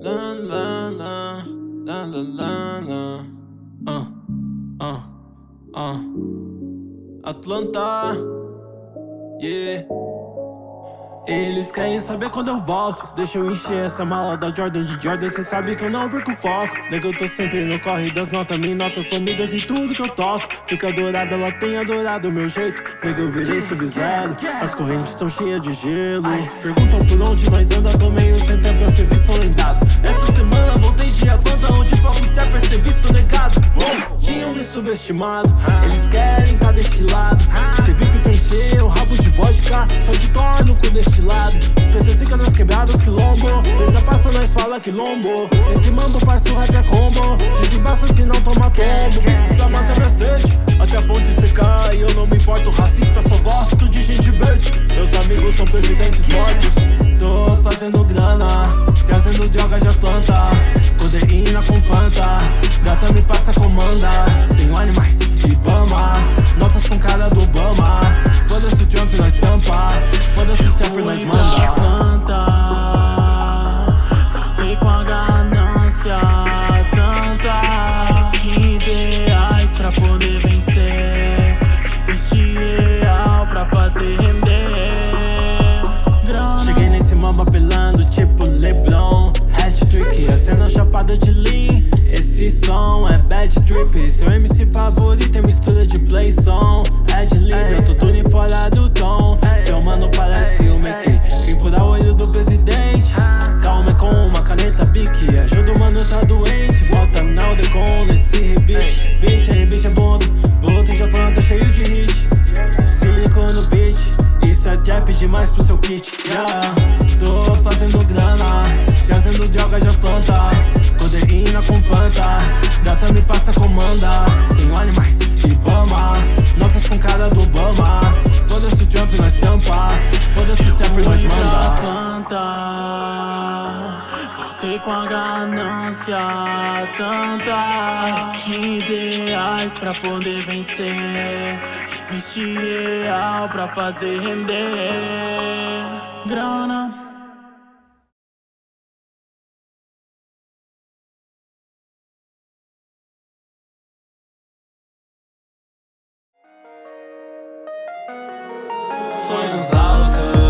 La la la, la la la la. Uh, uh, uh. Atlanta, yeah. Eles querem saber quando eu volto. Deixa eu encher essa mala da Jordan de Jordan. Cê sabe que eu não perco foco. Nega, eu tô sempre no corre das notas. Minhas notas sumidas em tudo que eu toco. Fica dourada, ela tem adorado o meu jeito. Nega, eu virei sub-zero. As correntes estão cheias de gelo. Perguntam por onde nós anda Tô meio sem tempo pra ser visto lembrado me subestimado Eles querem tá deste lado. Cê VIP pra encher o rabo de vodka Só de torno com deste lado. Fica nas quebradas, quilombo. Preta passa, nós fala quilombo. Esse mambo faz o rap é combo. Desembaça se não toma apelando tipo Leblon. Hat-trick, a cena chapada de lean. Esse som é bad trip. Seu MC favorito é mistura de play som Ad-lib, eu tô tudo fora Com a ganância Tanta De ideais pra poder vencer Investi real pra fazer render Grana. Sonhos altos